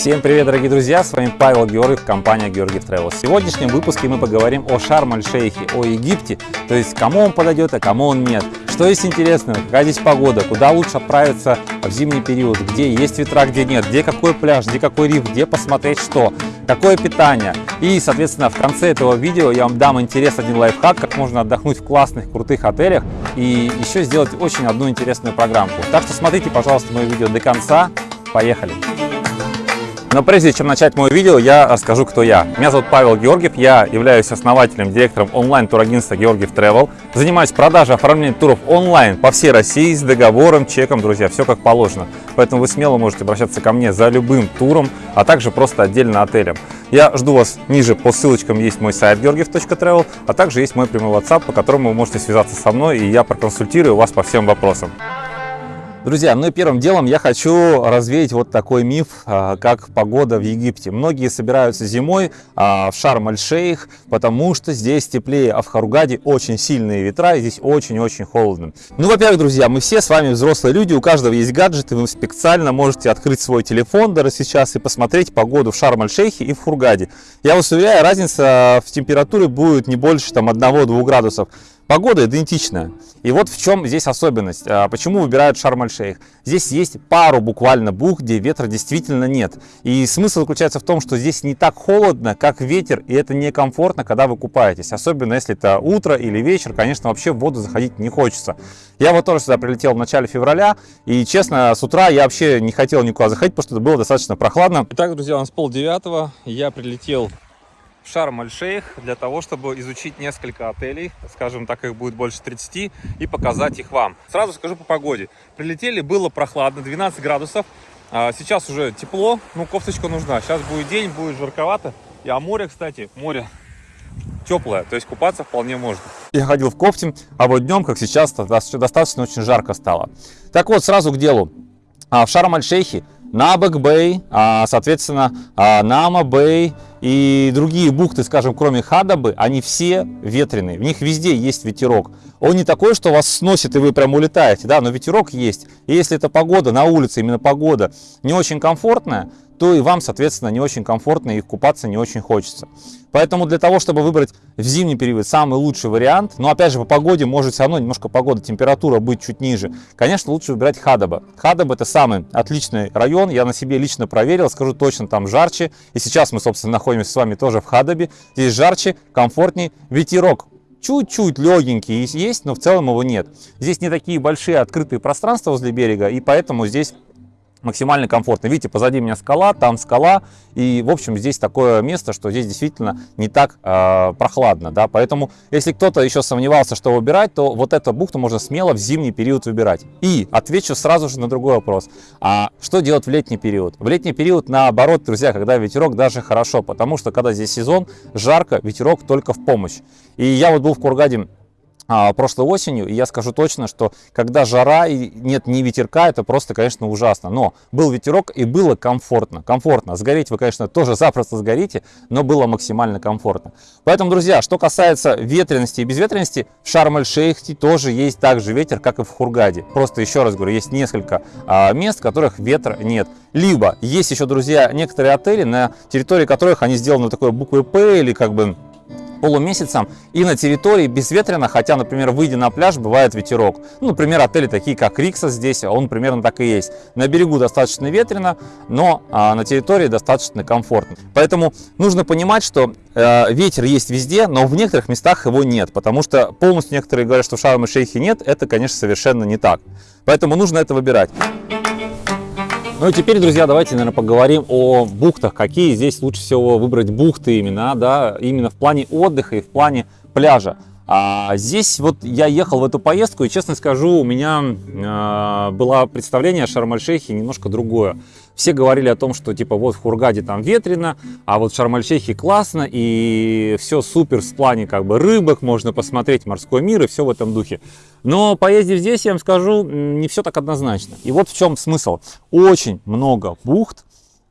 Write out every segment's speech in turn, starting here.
Всем привет, дорогие друзья! С вами Павел Георгиев, компания Георгиев Travel. В сегодняшнем выпуске мы поговорим о Шарм-аль-Шейхе, о Египте, то есть кому он подойдет, а кому он нет. Что есть интересного, какая здесь погода, куда лучше отправиться в зимний период, где есть ветра, где нет, где какой пляж, где какой риф, где посмотреть что, какое питание. И, соответственно, в конце этого видео я вам дам интерес один лайфхак, как можно отдохнуть в классных, крутых отелях и еще сделать очень одну интересную программку. Так что смотрите, пожалуйста, мое видео до конца. Поехали! Но прежде чем начать мое видео, я расскажу, кто я. Меня зовут Павел Георгиев, я являюсь основателем, директором онлайн-турагентства Георгиев Travel. Занимаюсь продажей, оформлением туров онлайн по всей России с договором, чеком, друзья, все как положено. Поэтому вы смело можете обращаться ко мне за любым туром, а также просто отдельно отелем. Я жду вас ниже, по ссылочкам есть мой сайт georgiev.travel, а также есть мой прямой WhatsApp, по которому вы можете связаться со мной, и я проконсультирую вас по всем вопросам. Друзья, ну и первым делом я хочу развеять вот такой миф, а, как погода в Египте. Многие собираются зимой а, в Шарм-аль-Шейх, потому что здесь теплее, а в Харугаде очень сильные ветра, и здесь очень-очень холодно. Ну, во-первых, друзья, мы все с вами взрослые люди, у каждого есть гаджеты, вы специально можете открыть свой телефон даже сейчас и посмотреть погоду в Шарм-аль-Шейхе и в Хургаде. Я вас уверяю, разница в температуре будет не больше там 1-2 градусов. Погода идентичная. И вот в чем здесь особенность. А, почему выбирают Шарм-аль-Шейх? Здесь есть пару буквально бух, где ветра действительно нет. И смысл заключается в том, что здесь не так холодно, как ветер, и это некомфортно, когда вы купаетесь. Особенно если это утро или вечер, конечно, вообще в воду заходить не хочется. Я вот тоже сюда прилетел в начале февраля, и честно, с утра я вообще не хотел никуда заходить, потому что это было достаточно прохладно. Итак, друзья, у нас пол девятого, я прилетел Шарм-аль-Шейх для того, чтобы изучить несколько отелей, скажем так, их будет больше 30, и показать их вам. Сразу скажу по погоде. Прилетели, было прохладно, 12 градусов. А сейчас уже тепло, ну кофточка нужна. Сейчас будет день, будет жарковато. И, а море, кстати, море теплое, то есть купаться вполне можно. Я ходил в кофте, а вот днем, как сейчас, достаточно очень жарко стало. Так вот, сразу к делу. А в Шарм-аль-Шейхе Набк-Бэй, а, соответственно, а, Наама-Бэй и другие бухты, скажем, кроме Хадабы, они все ветреные. В них везде есть ветерок. Он не такой, что вас сносит и вы прям улетаете, да, но ветерок есть. И если эта погода на улице, именно погода, не очень комфортная, то и вам, соответственно, не очень комфортно и купаться не очень хочется. Поэтому для того, чтобы выбрать в зимний период самый лучший вариант, но опять же по погоде может все равно немножко погода, температура быть чуть ниже, конечно, лучше выбирать Хадаба. Хадаба это самый отличный район, я на себе лично проверил, скажу точно, там жарче. И сейчас мы, собственно, находимся с вами тоже в Хадабе. Здесь жарче, комфортнее, ветерок чуть-чуть легенький есть, но в целом его нет. Здесь не такие большие открытые пространства возле берега, и поэтому здесь максимально комфортно. Видите, позади меня скала, там скала, и, в общем, здесь такое место, что здесь действительно не так э, прохладно, да, поэтому, если кто-то еще сомневался, что выбирать, то вот эту бухту можно смело в зимний период выбирать. И отвечу сразу же на другой вопрос, а что делать в летний период? В летний период, наоборот, друзья, когда ветерок, даже хорошо, потому что, когда здесь сезон, жарко, ветерок только в помощь. И я вот был в Кургаде прошлой осенью, и я скажу точно, что когда жара и нет ни ветерка, это просто, конечно, ужасно. Но был ветерок и было комфортно. Комфортно. Сгореть вы, конечно, тоже запросто сгорите, но было максимально комфортно. Поэтому, друзья, что касается ветренности и безветренности, в Шарм-эль-Шейхе тоже есть также ветер, как и в Хургаде. Просто еще раз говорю, есть несколько а, мест, в которых ветра нет. Либо есть еще, друзья, некоторые отели, на территории которых они сделаны такой буквой П или как бы полумесяцем и на территории безветренно, хотя, например, выйдя на пляж, бывает ветерок. Ну, например, отели такие, как Рикса здесь, он примерно так и есть. На берегу достаточно ветрено, но а, на территории достаточно комфортно. Поэтому нужно понимать, что э, ветер есть везде, но в некоторых местах его нет, потому что полностью некоторые говорят, что в Шарм-и-Шейхе нет, это, конечно, совершенно не так. Поэтому нужно это выбирать. Ну и теперь, друзья, давайте, наверное, поговорим о бухтах. Какие здесь лучше всего выбрать бухты именно, да, именно в плане отдыха и в плане пляжа. А здесь вот я ехал в эту поездку, и честно скажу, у меня э, было представление о Шарм-эль-Шейхе немножко другое. Все говорили о том, что типа вот в Хургаде там ветрено, а вот в Шарм-эль-Шейхе классно, и все супер в плане как бы рыбок, можно посмотреть морской мир и все в этом духе. Но поездив здесь, я вам скажу, не все так однозначно. И вот в чем смысл. Очень много бухт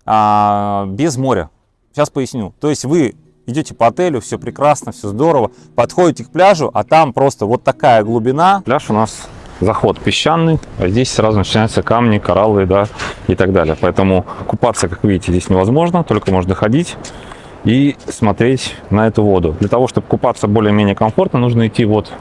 а, без моря. Сейчас поясню. То есть вы идете по отелю, все прекрасно, все здорово, подходите к пляжу, а там просто вот такая глубина. Пляж у нас заход песчаный, а здесь сразу начинаются камни, кораллы, да, и так далее. Поэтому купаться, как видите, здесь невозможно, только можно ходить и смотреть на эту воду. Для того, чтобы купаться более-менее комфортно, нужно идти вот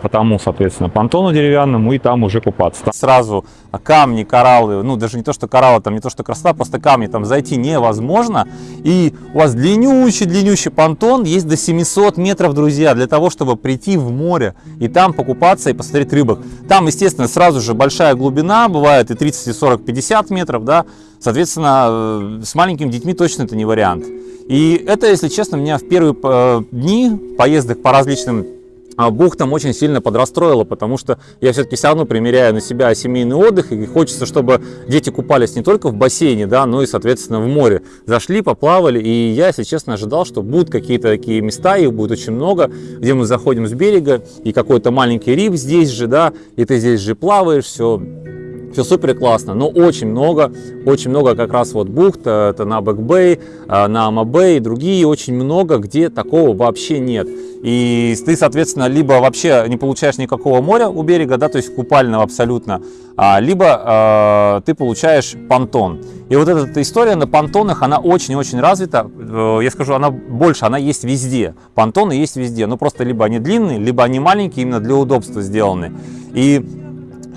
по тому, соответственно, понтону деревянному и там уже купаться. Сразу камни, кораллы, ну даже не то, что кораллы, там не то, что красота, просто камни, там зайти невозможно. И у вас длиннющий-длиннющий понтон, есть до 700 метров, друзья, для того, чтобы прийти в море и там покупаться и посмотреть рыбок. Там, естественно, сразу же большая глубина, бывает и 30, и 40, 50 метров, да, соответственно, э, с маленькими детьми точно это не вариант. И это, если честно, меня в первые э, дни поездок по различным а бухтам очень сильно подрастроило, потому что я все-таки все равно примеряю на себя семейный отдых, и хочется, чтобы дети купались не только в бассейне, да, но и, соответственно, в море. Зашли, поплавали, и я, если честно, ожидал, что будут какие-то такие места, их будет очень много, где мы заходим с берега, и какой-то маленький риф здесь же, да, и ты здесь же плаваешь, все все супер классно, но очень много, очень много как раз вот бухт, э, это на Бэкбэй, на Амабэй и другие, очень много, где такого вообще нет. И ты, соответственно, либо вообще не получаешь никакого моря у берега, да, то есть купального абсолютно, а, либо э, ты получаешь понтон. И вот эта история на понтонах, она очень-очень развита. Э, я скажу, она больше, она есть везде. Понтоны есть везде, но просто либо они длинные, либо они маленькие, именно для удобства сделаны. И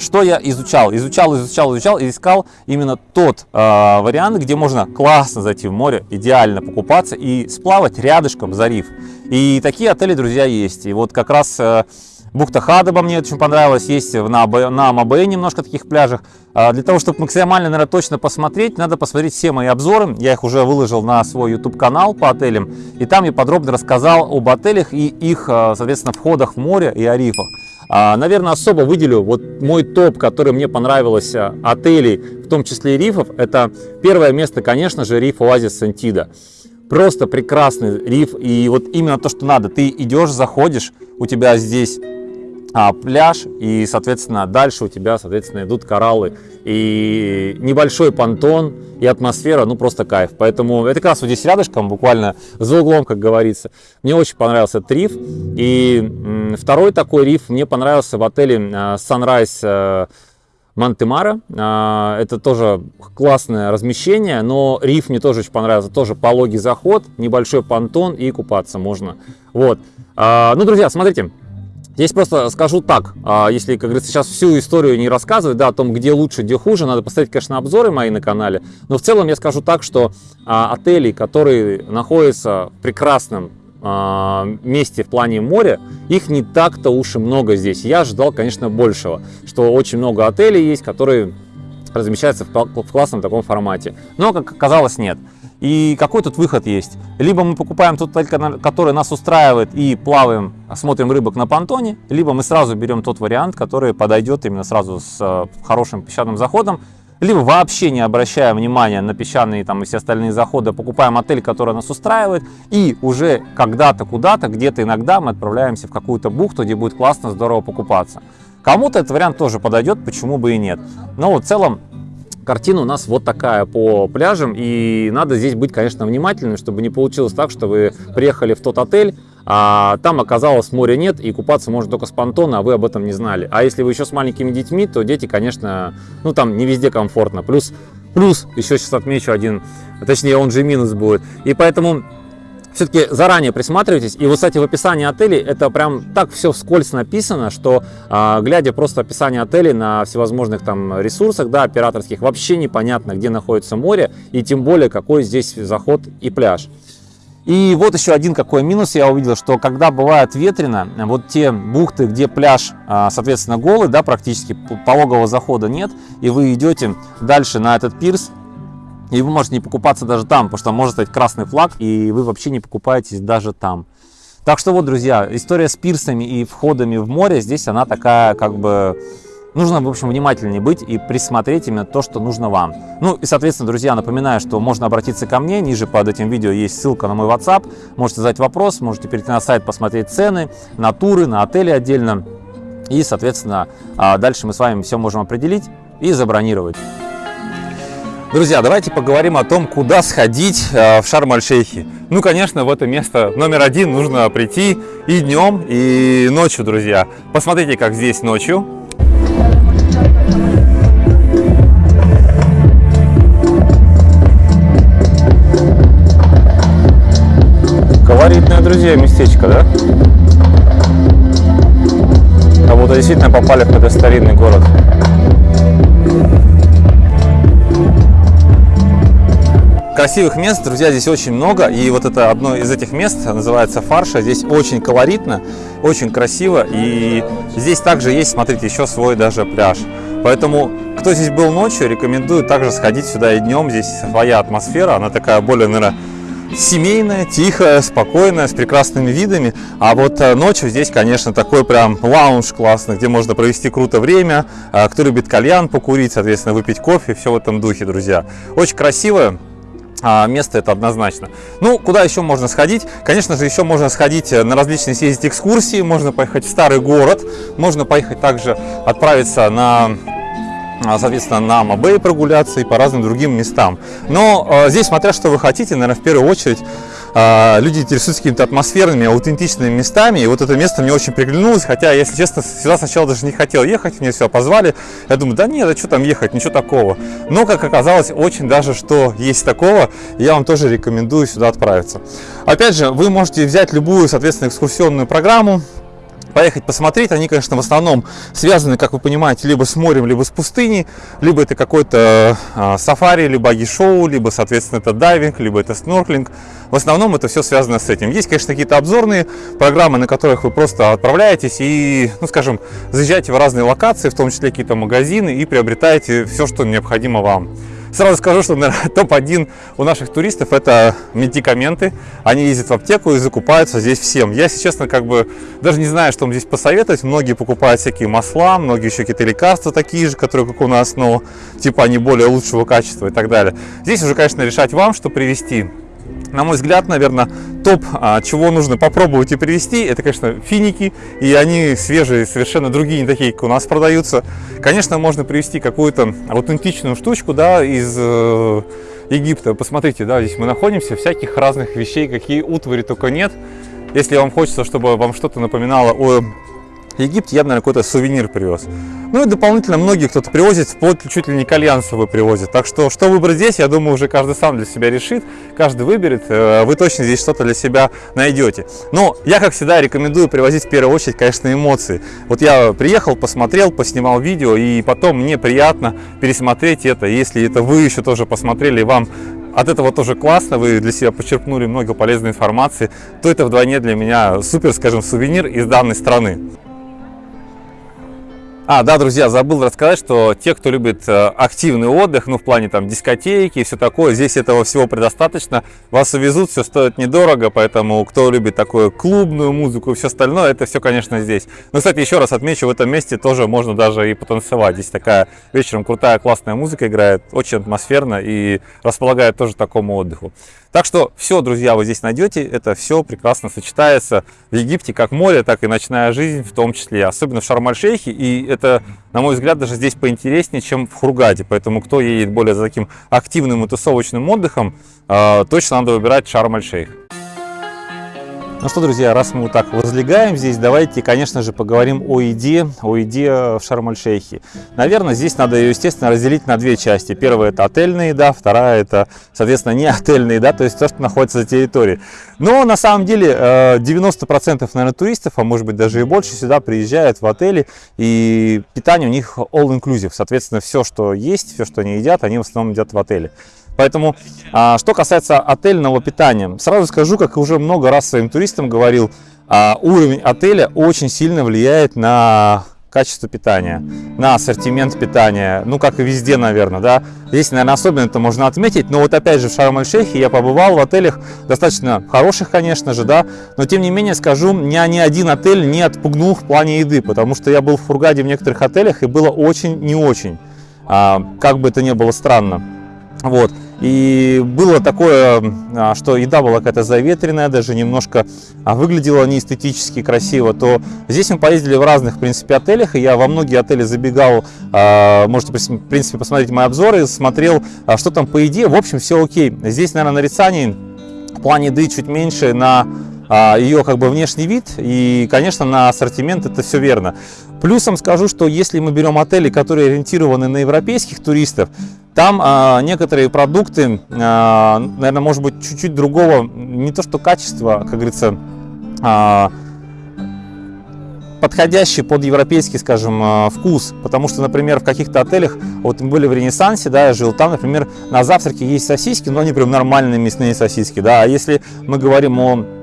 что я изучал? Изучал, изучал, изучал и искал именно тот э, вариант, где можно классно зайти в море, идеально покупаться и сплавать рядышком за риф. И такие отели, друзья, есть. И вот как раз э, бухта Хадоба мне очень понравилась, есть на, на Мабе немножко таких пляжах. Э, для того, чтобы максимально, наверное, точно посмотреть, надо посмотреть все мои обзоры. Я их уже выложил на свой YouTube-канал по отелям. И там я подробно рассказал об отелях и их, э, соответственно, входах в море и о рифах. А, наверное, особо выделю вот мой топ, который мне понравилось а, отелей, в том числе и рифов. Это первое место, конечно же, риф Оазис Сантида. Просто прекрасный риф, и вот именно то, что надо. Ты идешь, заходишь, у тебя здесь а, пляж, и, соответственно, дальше у тебя, соответственно, идут кораллы, и небольшой понтон, и атмосфера, ну, просто кайф. Поэтому это как раз вот здесь рядышком, буквально за углом, как говорится. Мне очень понравился этот риф, и второй такой риф мне понравился в отеле а, Sunrise э, Монтемара. А, это тоже классное размещение, но риф мне тоже очень понравился. Тоже пологий заход, небольшой понтон и купаться можно. Вот. Ну, друзья, смотрите, Здесь просто скажу так, а, если, как говорится, сейчас всю историю не рассказывать, да, о том, где лучше, где хуже, надо поставить, конечно, обзоры мои на канале, но в целом я скажу так, что а, отели, которые находятся в прекрасном а, месте в плане моря, их не так-то уж и много здесь. Я ожидал, конечно, большего, что очень много отелей есть, которые размещаются в классном таком формате. Но, как оказалось, нет. И какой тут выход есть? Либо мы покупаем тот который нас устраивает и плаваем, смотрим рыбок на понтоне, либо мы сразу берем тот вариант, который подойдет именно сразу с э, хорошим песчаным заходом, либо вообще не обращая внимания на песчаные там и все остальные заходы, покупаем отель, который нас устраивает, и уже когда-то, куда-то, где-то иногда мы отправляемся в какую-то бухту, где будет классно, здорово покупаться. Кому-то этот вариант тоже подойдет, почему бы и нет. Но в целом Картина у нас вот такая по пляжам, и надо здесь быть, конечно, внимательным, чтобы не получилось так, что вы приехали в тот отель, а там оказалось моря нет, и купаться можно только с понтона, а вы об этом не знали. А если вы еще с маленькими детьми, то дети, конечно, ну там не везде комфортно. Плюс, плюс еще сейчас отмечу один, точнее он же минус будет. И поэтому все-таки заранее присматривайтесь. И вот, кстати, в описании отелей это прям так все вскользь написано, что а, глядя просто описание отелей на всевозможных там ресурсах, да, операторских, вообще непонятно, где находится море и тем более какой здесь заход и пляж. И вот еще один какой минус я увидел, что когда бывает ветрено, вот те бухты, где пляж, а, соответственно, голый, да, практически пологового захода нет, и вы идете дальше на этот пирс, и вы можете не покупаться даже там, потому что может стать красный флаг, и вы вообще не покупаетесь даже там. Так что вот, друзья, история с пирсами и входами в море, здесь она такая, как бы, нужно, в общем, внимательнее быть и присмотреть именно то, что нужно вам. Ну и, соответственно, друзья, напоминаю, что можно обратиться ко мне, ниже под этим видео есть ссылка на мой WhatsApp, можете задать вопрос, можете перейти на сайт, посмотреть цены, на туры, на отели отдельно, и, соответственно, а, дальше мы с вами все можем определить и забронировать. Друзья, давайте поговорим о том, куда сходить э, в Шарм-Аль-Шейхе. Ну, конечно, в это место номер один нужно прийти и днем, и ночью, друзья. Посмотрите, как здесь ночью. Колоритное, друзья, местечко, да? Как будто действительно попали в какой-то старинный город. Красивых мест, друзья, здесь очень много. И вот это одно из этих мест называется Фарша. Здесь очень колоритно, очень красиво. И здесь также есть, смотрите, еще свой даже пляж. Поэтому, кто здесь был ночью, рекомендую также сходить сюда и днем. Здесь своя атмосфера, она такая более, наверное, семейная, тихая, спокойная, с прекрасными видами. А вот э, ночью здесь, конечно, такой прям лаунж классный, где можно провести круто время. А, кто любит кальян покурить, соответственно, выпить кофе, все в этом духе, друзья. Очень красиво. А, место это однозначно. Ну, куда еще можно сходить? Конечно же, еще можно сходить э, на различные съездить экскурсии, можно поехать в старый город, можно поехать также отправиться на а, соответственно, на Мабей прогуляться и по разным другим местам. Но э, здесь, смотря что вы хотите, наверное, в первую очередь люди интересуются какими-то атмосферными, аутентичными местами. И вот это место мне очень приглянулось, хотя, если честно, сюда сначала даже не хотел ехать, мне все позвали. Я думаю, да нет, а что там ехать, ничего такого. Но, как оказалось, очень даже что есть такого, я вам тоже рекомендую сюда отправиться. Опять же, вы можете взять любую, соответственно, экскурсионную программу, поехать посмотреть. Они, конечно, в основном связаны, как вы понимаете, либо с морем, либо с пустыней, либо это какой-то э, сафари, либо аги-шоу, либо, соответственно, это дайвинг, либо это снорклинг. В основном это все связано с этим. Есть, конечно, какие-то обзорные программы, на которых вы просто отправляетесь и, ну, скажем, заезжаете в разные локации, в том числе какие-то магазины, и приобретаете все, что необходимо вам. Сразу скажу, что топ-1 у наших туристов это медикаменты. Они ездят в аптеку и закупаются здесь всем. Я, если честно, как бы даже не знаю, что вам здесь посоветовать. Многие покупают всякие масла, многие еще какие-то лекарства такие же, которые как у нас, но типа они более лучшего качества и так далее. Здесь уже, конечно, решать вам, что привезти на мой взгляд, наверное, топ, а, чего нужно попробовать и привезти, это, конечно, финики. И они свежие, совершенно другие, не такие, как у нас продаются. Конечно, можно привезти какую-то аутентичную штучку, да, из э, Египта. Посмотрите, да, здесь мы находимся, всяких разных вещей, какие утвари только нет. Если вам хочется, чтобы вам что-то напоминало о Египет я наверное, какой-то сувенир привез. Ну и дополнительно многие кто-то привозит, вплоть чуть ли не кальян с привозит. Так что, что выбрать здесь, я думаю, уже каждый сам для себя решит, каждый выберет. Э, вы точно здесь что-то для себя найдете. Но я, как всегда, рекомендую привозить в первую очередь, конечно, эмоции. Вот я приехал, посмотрел, поснимал видео, и потом мне приятно пересмотреть это. Если это вы еще тоже посмотрели, вам от этого тоже классно, вы для себя почерпнули много полезной информации, то это вдвойне для меня супер, скажем, сувенир из данной страны. А, да, друзья, забыл рассказать, что те, кто любит э, активный отдых, ну, в плане там дискотеки и все такое, здесь этого всего предостаточно. Вас увезут, все стоит недорого, поэтому кто любит такую клубную музыку и все остальное, это все, конечно, здесь. Ну, кстати, еще раз отмечу, в этом месте тоже можно даже и потанцевать. Здесь такая вечером крутая, классная музыка играет, очень атмосферно и располагает тоже такому отдыху. Так что все, друзья, вы здесь найдете, это все прекрасно сочетается в Египте, как море, так и ночная жизнь в том числе, особенно в Шарм-аль-Шейхе, и это, на мой взгляд, даже здесь поинтереснее, чем в Хургаде, поэтому кто едет более за таким активным и тусовочным отдыхом, а, точно надо выбирать Шарм-аль-Шейх. Ну что, друзья, раз мы вот так возлегаем здесь, давайте, конечно же, поговорим о еде, о еде в Шарм-аль-Шейхе. Наверное, здесь надо ее, естественно, разделить на две части. Первая – это отельная еда, вторая – это, соответственно, не отельная еда, то есть то, что находится за территорией. Но на самом деле 90% э, наверное, туристов, а может быть даже и больше, сюда приезжают в отели, и питание у них all-inclusive. Соответственно, все, что есть, все, что они едят, они в основном едят в отеле. Поэтому, а, что касается отельного питания, сразу скажу, как уже много раз своим туристам говорил, а, уровень отеля очень сильно влияет на качество питания, на ассортимент питания, ну, как и везде, наверное, да. Здесь, наверное, особенно это можно отметить, но вот опять же в Шарм-эль-Шейхе я побывал в отелях достаточно хороших, конечно же, да, но тем не менее скажу, меня ни один отель не отпугнул в плане еды, потому что я был в Фургаде в некоторых отелях и было очень не очень, а, как бы это ни было странно. Вот. И было такое, а, что еда была какая-то заветренная, даже немножко а, выглядела не эстетически красиво, то здесь мы поездили в разных, в принципе, отелях, и я во многие отели забегал, а, можете, в принципе, посмотреть мои обзоры, смотрел, что там по еде, в общем, все окей. Здесь, наверное, нарицаний в плане еды чуть меньше на ее как бы внешний вид и, конечно, на ассортимент это все верно. Плюсом скажу, что если мы берем отели, которые ориентированы на европейских туристов, там а, некоторые продукты, а, наверное, может быть, чуть-чуть другого, не то что качества, как говорится, а, подходящий под европейский, скажем, вкус. Потому что, например, в каких-то отелях, вот мы были в Ренессансе, да, я жил там, например, на завтраке есть сосиски, но они прям нормальные мясные сосиски, да. А если мы говорим о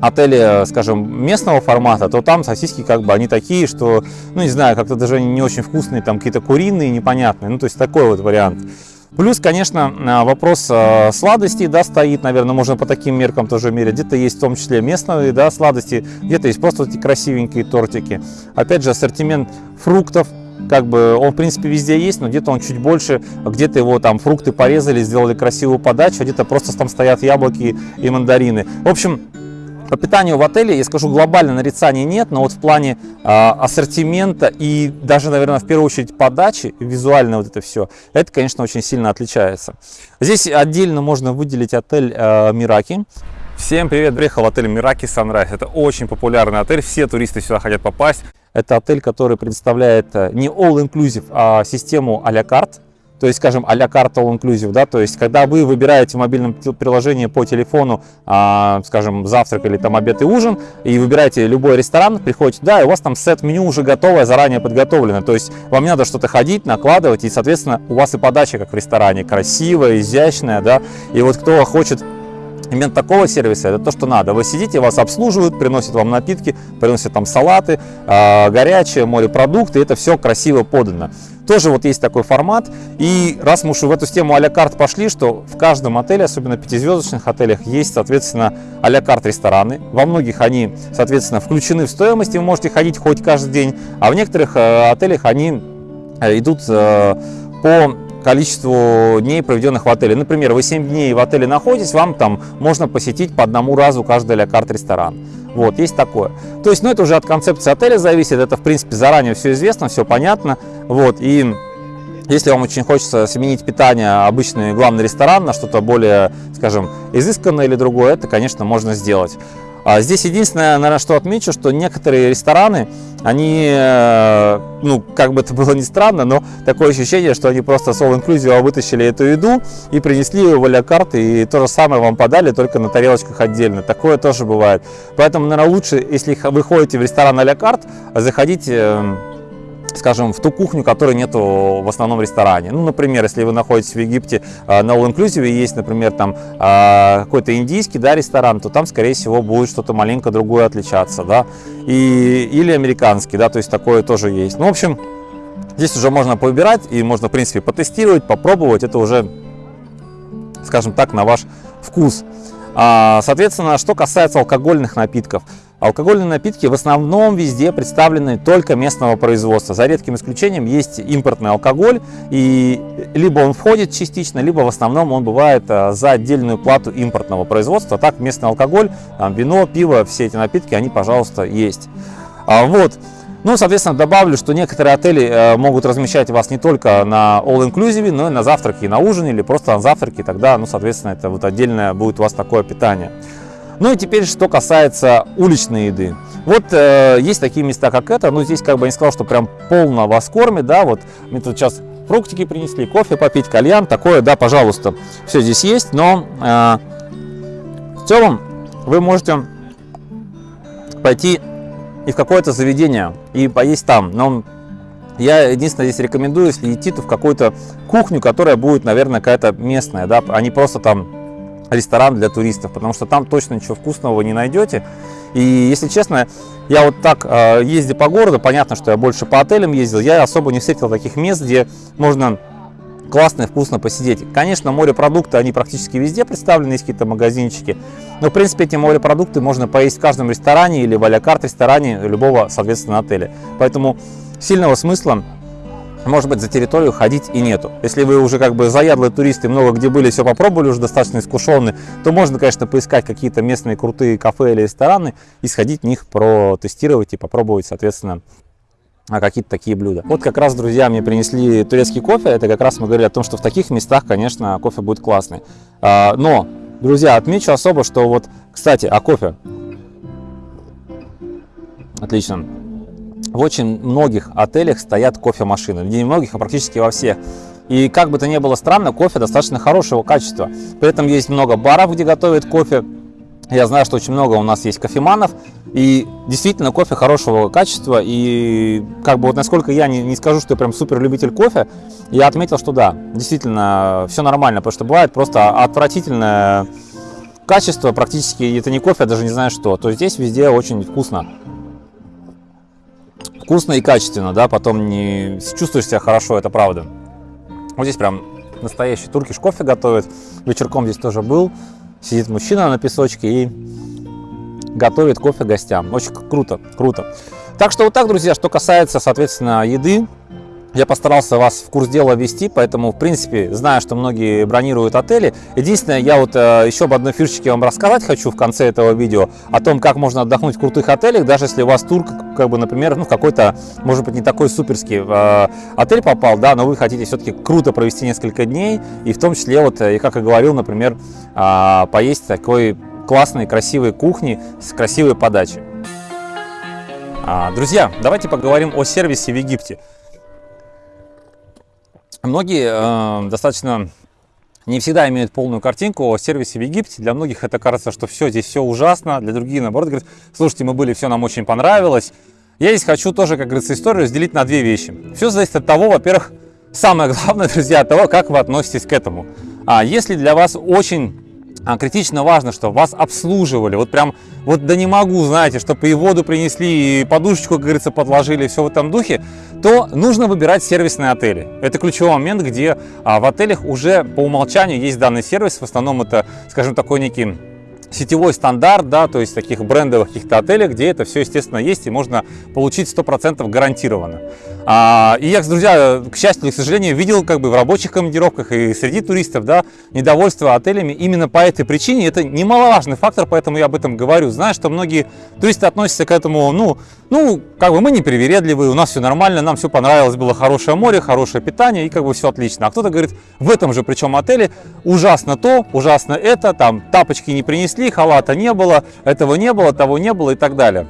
отеле, скажем, местного формата, то там сосиски как бы они такие, что, ну не знаю, как-то даже не очень вкусные, там какие-то куриные, непонятные, ну то есть такой вот вариант. Плюс, конечно, а, вопрос а, сладостей, да, стоит, наверное, можно по таким меркам тоже мерить. Где-то есть в том числе местные, да, сладости, где-то есть просто эти красивенькие тортики. Опять же, ассортимент фруктов, как бы он в принципе везде есть, но где-то он чуть больше, где-то его там фрукты порезали, сделали красивую подачу, а где-то просто там стоят яблоки и мандарины. В общем, по питанию в отеле, я скажу, глобально нарицаний нет, но вот в плане э, ассортимента и даже, наверное, в первую очередь подачи, визуально вот это все, это, конечно, очень сильно отличается. Здесь отдельно можно выделить отель э, Мираки. Всем привет, приехал в отель Мираки Sunrise. Это очень популярный отель, все туристы сюда хотят попасть. Это отель, который предоставляет э, не all-inclusive, а систему а-ля карт то есть, скажем, а-ля карта all inclusive, да, то есть, когда вы выбираете в мобильном приложении по телефону, а, скажем, завтрак или там обед и ужин, и выбираете любой ресторан, приходите, да, и у вас там сет-меню уже готовое, заранее подготовлено, то есть, вам не надо что-то ходить, накладывать, и, соответственно, у вас и подача, как в ресторане, красивая, изящная, да, и вот кто хочет Именно такого сервиса это то, что надо. Вы сидите, вас обслуживают, приносят вам напитки, приносят там салаты, э, горячее, морепродукты, это все красиво подано. Тоже вот есть такой формат. И раз мы уж в эту тему а-ля карт пошли, что в каждом отеле, особенно пятизвездочных отелях, есть, соответственно, а-ля карт рестораны. Во многих они, соответственно, включены в стоимость, и вы можете ходить хоть каждый день. А в некоторых э, отелях они э, идут э, по количеству дней, проведенных в отеле. Например, вы 7 дней в отеле находитесь, вам там можно посетить по одному разу каждый ля карт ресторан. Вот, есть такое. То есть, ну, это уже от концепции отеля зависит, это, в принципе, заранее все известно, все понятно. Вот, и если вам очень хочется сменить питание, обычный главный ресторан на что-то более, скажем, изысканное или другое, это, конечно, можно сделать. А здесь единственное, наверное, что отмечу, что некоторые рестораны, они, э, ну, как бы это было ни странно, но такое ощущение, что они просто с All Inclusive вытащили эту еду и принесли ее в а карты, и то же самое вам подали, только на тарелочках отдельно. Такое тоже бывает. Поэтому, наверное, лучше, если вы ходите в ресторан а карт, заходить эм, скажем, в ту кухню, которой нету в основном ресторане. Ну, например, если вы находитесь в Египте э, на All Inclusive и есть, например, там э, какой-то индийский да, ресторан, то там, скорее всего, будет что-то маленько другое отличаться, да, и, или американский, да, то есть такое тоже есть. Ну, в общем, здесь уже можно повыбирать и можно, в принципе, потестировать, попробовать, это уже, скажем так, на ваш вкус. А, соответственно, что касается алкогольных напитков – Алкогольные напитки в основном везде представлены только местного производства. За редким исключением есть импортный алкоголь, и либо он входит частично, либо в основном он бывает э, за отдельную плату импортного производства. Так местный алкоголь, вино, пиво, все эти напитки, они, пожалуйста, есть. А, вот. Ну, соответственно, добавлю, что некоторые отели могут размещать вас не только на all-inclusive, но и на завтраки, и на ужин, или просто на завтраки. Тогда, ну, соответственно, это вот отдельное будет у вас такое питание. Ну и теперь, что касается уличной еды. Вот э, есть такие места, как это, ну здесь как бы я не сказал, что прям полно вас кормит, да, вот мне тут сейчас фруктики принесли, кофе попить, кальян, такое, да, пожалуйста, все здесь есть, но э, в целом вы можете пойти и в какое-то заведение и поесть там, но я единственное здесь рекомендую, если идти, то в какую-то кухню, которая будет, наверное, какая-то местная, да, а не просто там ресторан для туристов, потому что там точно ничего вкусного вы не найдете. И если честно, я вот так э, по городу, понятно, что я больше по отелям ездил, я особо не встретил таких мест, где можно классно и вкусно посидеть. Конечно, морепродукты, они практически везде представлены, есть какие-то магазинчики. Но, в принципе, эти морепродукты можно поесть в каждом ресторане или в а ресторане любого, соответственно, отеля. Поэтому сильного смысла может быть, за территорию ходить и нету. Если вы уже как бы заядлые туристы, много где были, все попробовали, уже достаточно искушенные, то можно, конечно, поискать какие-то местные крутые кафе или рестораны и сходить в них протестировать и попробовать, соответственно, какие-то такие блюда. Вот как раз, друзья, мне принесли турецкий кофе. Это как раз мы говорили о том, что в таких местах, конечно, кофе будет классный. А, но, друзья, отмечу особо, что вот, кстати, о кофе. Отлично. В очень многих отелях стоят кофемашины. Не многих, а практически во всех. И как бы то ни было странно, кофе достаточно хорошего качества. При этом есть много баров, где готовят кофе Я знаю, что очень много у нас есть кофеманов, и действительно кофе хорошего качества, и как бы вот насколько я не, не скажу, что я прям супер любитель кофе, я отметил, что да, действительно все нормально, потому что бывает просто отвратительное качество, практически это не кофе, я даже не знаю что, то здесь везде очень вкусно. Вкусно и качественно, да, потом не чувствуешь себя хорошо, это правда. Вот здесь прям настоящий туркиш кофе готовит, вечерком здесь тоже был, Сидит мужчина на песочке и готовит кофе гостям. Очень круто, круто. Так что вот так, друзья, что касается, соответственно, еды. Я постарался вас в курс дела ввести, поэтому, в принципе, знаю, что многие бронируют отели. Единственное, я вот э, еще об одной фишечке вам рассказать хочу в конце этого видео, о том, как можно отдохнуть в крутых отелях, даже если у вас тур, как бы, например, ну, какой-то, может быть, не такой суперский э, отель попал, да, но вы хотите все-таки круто провести несколько дней, и в том числе, вот, и как я говорил, например, э, поесть такой классной, красивой кухни с красивой подачей. А, друзья, давайте поговорим о сервисе в Египте. Многие э, достаточно не всегда имеют полную картинку о сервисе в Египте. Для многих это кажется, что все здесь все ужасно. Для других, наоборот, говорят, слушайте, мы были, все нам очень понравилось. Я здесь хочу тоже, как говорится, историю разделить на две вещи. Все зависит от того, во-первых, самое главное, друзья, от того, как вы относитесь к этому. А если для вас очень а, критично важно, что вас обслуживали, вот прям, вот да не могу, знаете, чтобы и воду принесли, и подушечку, как говорится, подложили, все в этом духе, то нужно выбирать сервисные отели. Это ключевой момент, где а, в отелях уже по умолчанию есть данный сервис, в основном это, скажем, такой некий сетевой стандарт, да, то есть таких брендовых каких-то отелей, где это все, естественно, есть и можно получить 100% гарантированно. А, и я, друзья, к счастью или к сожалению, видел как бы в рабочих командировках и среди туристов, да, недовольство отелями именно по этой причине. Это немаловажный фактор, поэтому я об этом говорю. Знаю, что многие туристы относятся к этому, ну, ну, как бы мы не привередливые, у нас все нормально, нам все понравилось, было хорошее море, хорошее питание и как бы все отлично. А кто-то говорит, в этом же причем отеле ужасно то, ужасно это, там тапочки не принесли, халата не было, этого не было, того не было и так далее.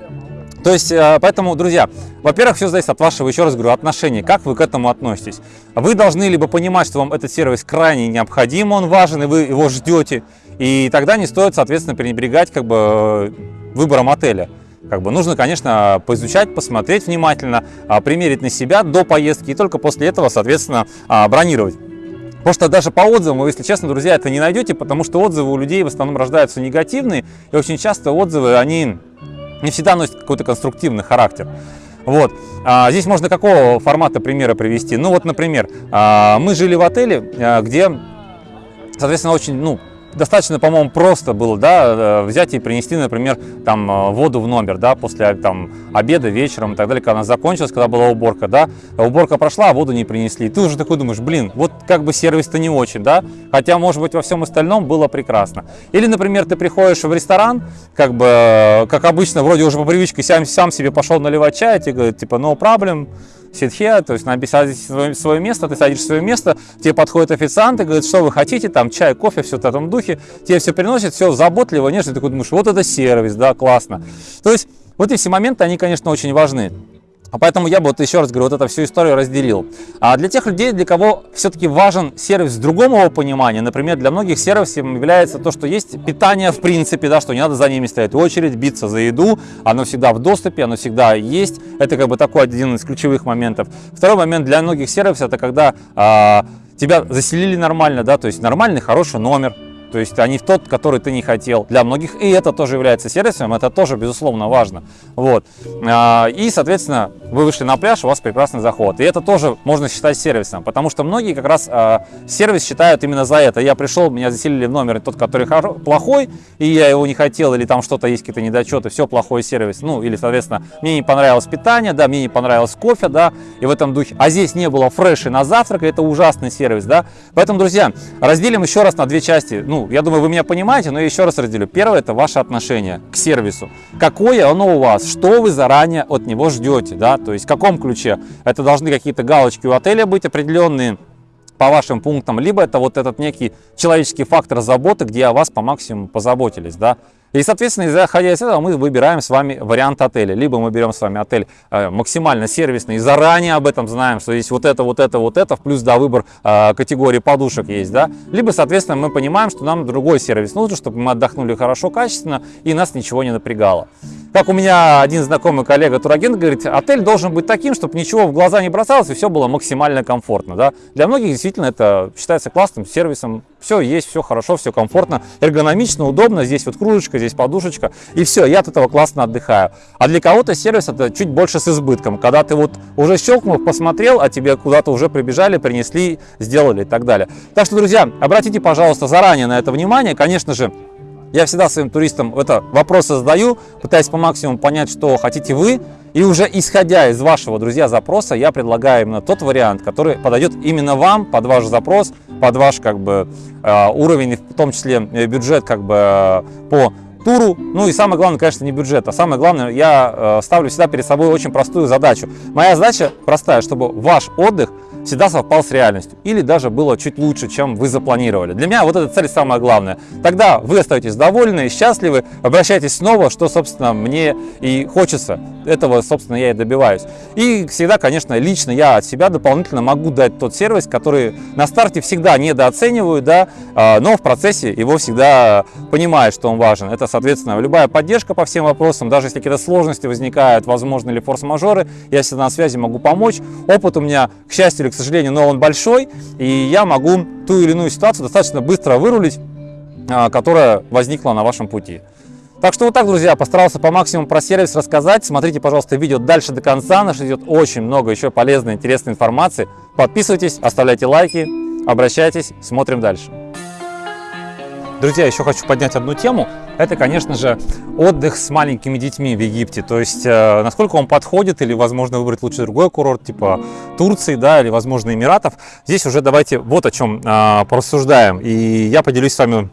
То есть, э, поэтому, друзья, во-первых, все зависит от вашего, еще раз говорю, отношения, как вы к этому относитесь. Вы должны либо понимать, что вам этот сервис крайне необходим, он важен, и вы его ждете, и тогда не стоит, соответственно, пренебрегать как бы э, выбором отеля. Как бы нужно, конечно, поизучать, посмотреть внимательно, а, примерить на себя до поездки и только после этого, соответственно, а, бронировать. Потому что даже по отзывам, если честно, друзья, это не найдете, потому что отзывы у людей в основном рождаются негативные, и очень часто отзывы, они не всегда носят какой-то конструктивный характер. Вот. А, здесь можно какого формата примера привести? Ну вот, например, а, мы жили в отеле, а, где, соответственно, очень, ну, достаточно, по-моему, просто было, да, э, взять и принести, например, там э, воду в номер, да, после там обеда, вечером и так далее, когда она закончилась, когда была уборка, да, уборка прошла, а воду не принесли. И ты уже такой думаешь, блин, вот как бы сервис-то не очень, да, хотя, может быть, во всем остальном было прекрасно. Или, например, ты приходишь в ресторан, как бы, э, как обычно, вроде уже по привычке сам, сам себе пошел наливать чай, тебе говорят, типа, no problem, ситхе, то есть на свое, свое место, ты садишь свое место, тебе подходит официант и говорит, что вы хотите, там чай, кофе, все в этом духе, тебе все приносят, все заботливо, нежно, ты такой думаешь, вот это сервис, да, классно. То есть вот эти моменты, они, конечно, очень важны. А поэтому я бы вот еще раз говорю, вот эту всю историю разделил. А для тех людей, для кого все-таки важен сервис с другого понимания, например, для многих сервисом является то, что есть питание в принципе, да, что не надо за ними стоять в очередь, биться за еду, оно всегда в доступе, оно всегда есть. Это как бы такой один из ключевых моментов. Второй момент для многих сервисов, это когда а, тебя заселили нормально, да, то есть нормальный, хороший номер, то есть, они в тот, который ты не хотел. Для многих и это тоже является сервисом, это тоже, безусловно, важно. Вот. А, и, соответственно, вы вышли на пляж, у вас прекрасный заход. И это тоже можно считать сервисом, потому что многие как раз а, сервис считают именно за это. Я пришел, меня заселили в номер тот, который плохой, и я его не хотел, или там что-то есть, какие-то недочеты, все, плохой сервис. Ну, или, соответственно, мне не понравилось питание, да, мне не понравилось кофе, да, и в этом духе. А здесь не было фреши на завтрак, это ужасный сервис, да. Поэтому, друзья, разделим еще раз на две части. Ну, ну, я думаю, вы меня понимаете, но я еще раз разделю. Первое – это ваше отношение к сервису. Какое оно у вас, что вы заранее от него ждете, да, то есть в каком ключе. Это должны какие-то галочки у отеля быть определенные, по вашим пунктам, либо это вот этот некий человеческий фактор заботы, где о вас по максимуму позаботились, да. И, соответственно, исходя из этого, мы выбираем с вами вариант отеля. Либо мы берем с вами отель э, максимально сервисный и заранее об этом знаем, что есть вот это, вот это, вот это, плюс, да, выбор э, категории подушек есть, да. Либо, соответственно, мы понимаем, что нам другой сервис нужен, чтобы мы отдохнули хорошо, качественно и нас ничего не напрягало. Как у меня один знакомый коллега, турагент, говорит, отель должен быть таким, чтобы ничего в глаза не бросалось и все было максимально комфортно. Да? Для многих действительно это считается классным сервисом. Все есть, все хорошо, все комфортно, эргономично, удобно. Здесь вот кружечка, здесь подушечка. И все, я от этого классно отдыхаю. А для кого-то сервис это чуть больше с избытком. Когда ты вот уже щелкнул, посмотрел, а тебе куда-то уже прибежали, принесли, сделали и так далее. Так что, друзья, обратите, пожалуйста, заранее на это внимание. Конечно же, я всегда своим туристам это вопросы задаю, пытаясь по максимуму понять, что хотите вы. И уже исходя из вашего, друзья, запроса, я предлагаю именно тот вариант, который подойдет именно вам, под ваш запрос, под ваш как бы э, уровень, в том числе э, бюджет как бы э, по туру. Ну и самое главное, конечно, не бюджет, а самое главное, я ставлю всегда перед собой очень простую задачу. Моя задача простая, чтобы ваш отдых всегда совпал с реальностью или даже было чуть лучше, чем вы запланировали. Для меня вот эта цель самая главная. Тогда вы остаетесь довольны, счастливы, обращайтесь снова, что, собственно, мне и хочется. Этого, собственно, я и добиваюсь. И всегда, конечно, лично я от себя дополнительно могу дать тот сервис, который на старте всегда недооцениваю, да, а, но в процессе его всегда понимаю, что он важен. Это, соответственно, любая поддержка по всем вопросам, даже если какие-то сложности возникают, возможно, или форс-мажоры, я всегда на связи могу помочь. Опыт у меня, к счастью или к сожалению, но он большой, и я могу ту или иную ситуацию достаточно быстро вырулить, а, которая возникла на вашем пути. Так что вот так, друзья, постарался по максимуму про сервис рассказать. Смотрите, пожалуйста, видео дальше до конца. Нас ждет очень много еще полезной, интересной информации. Подписывайтесь, оставляйте лайки, обращайтесь, смотрим дальше. Друзья, еще хочу поднять одну тему. Это, конечно же, отдых с маленькими детьми в Египте. То есть, э, насколько он подходит, или, возможно, выбрать лучше другой курорт, типа Турции, да, или, возможно, Эмиратов. Здесь уже давайте вот о чем э, порассуждаем. И я поделюсь с вами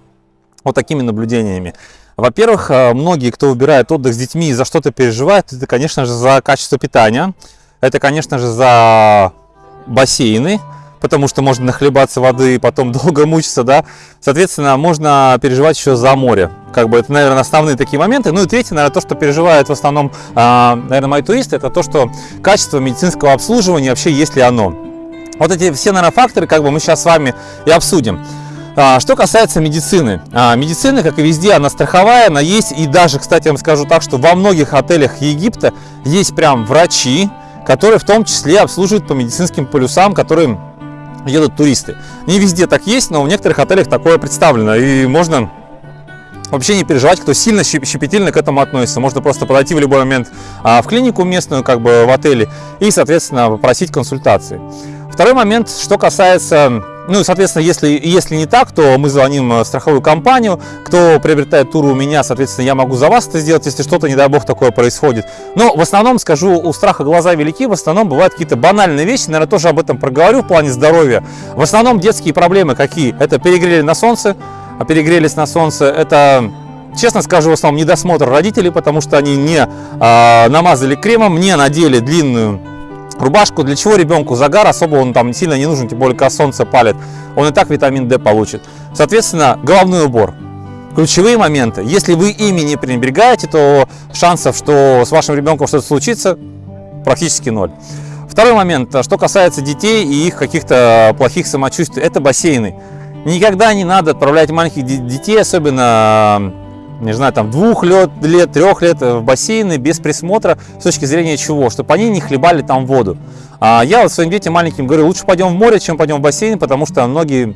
вот такими наблюдениями. Во-первых, э, многие, кто выбирает отдых с детьми и за что-то переживает, это, конечно же, за качество питания. Это, конечно же, за бассейны, потому что можно нахлебаться воды и потом долго мучиться, да. Соответственно, можно переживать еще за море. Как бы это, наверное, основные такие моменты. Ну и третье, наверное, то, что переживают в основном, а, наверное, мои туристы, это то, что качество медицинского обслуживания, вообще есть ли оно. Вот эти все, наверное, факторы, как бы мы сейчас с вами и обсудим. А, что касается медицины. А, медицина, как и везде, она страховая, она есть. И даже, кстати, я вам скажу так, что во многих отелях Египта есть прям врачи, которые в том числе обслуживают по медицинским полюсам, которые едут туристы. Не везде так есть, но в некоторых отелях такое представлено. И можно вообще не переживать, кто сильно щепетильно к этому относится. Можно просто подойти в любой момент а, в клинику местную, как бы в отеле, и, соответственно, попросить консультации. Второй момент, что касается ну, соответственно, если, если не так, то мы звоним в страховую компанию. Кто приобретает туры у меня, соответственно, я могу за вас это сделать, если что-то, не дай бог, такое происходит. Но в основном, скажу, у страха глаза велики, в основном бывают какие-то банальные вещи, наверное, тоже об этом проговорю в плане здоровья. В основном детские проблемы какие? Это перегрели на солнце, а перегрелись на солнце, это Честно скажу, в основном недосмотр родителей, потому что они не э, намазали кремом, не надели длинную Рубашку для чего ребенку загар особо он там сильно не нужен, тем более когда солнце палит. Он и так витамин D получит. Соответственно, головной убор. Ключевые моменты. Если вы ими не пренебрегаете, то шансов, что с вашим ребенком что-то случится, практически ноль. Второй момент, что касается детей и их каких-то плохих самочувствий, это бассейны. Никогда не надо отправлять маленьких детей, особенно не знаю, там двух лет, лет, трех лет в бассейны без присмотра, с точки зрения чего? Чтобы они не хлебали там воду. А я вот своим детям маленьким говорю, лучше пойдем в море, чем пойдем в бассейн, потому что многие